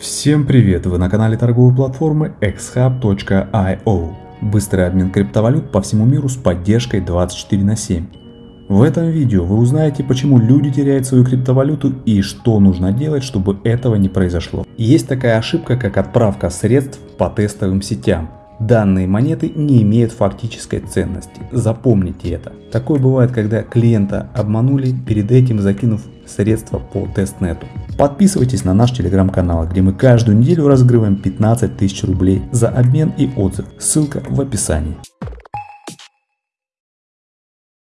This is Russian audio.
Всем привет! Вы на канале торговой платформы xhub.io. Быстрый обмен криптовалют по всему миру с поддержкой 24 на 7. В этом видео вы узнаете, почему люди теряют свою криптовалюту и что нужно делать, чтобы этого не произошло. Есть такая ошибка, как отправка средств по тестовым сетям. Данные монеты не имеют фактической ценности. Запомните это. Такое бывает, когда клиента обманули, перед этим закинув средства по тестнету. Подписывайтесь на наш телеграм-канал, где мы каждую неделю разыгрываем 15 тысяч рублей за обмен и отзыв. Ссылка в описании.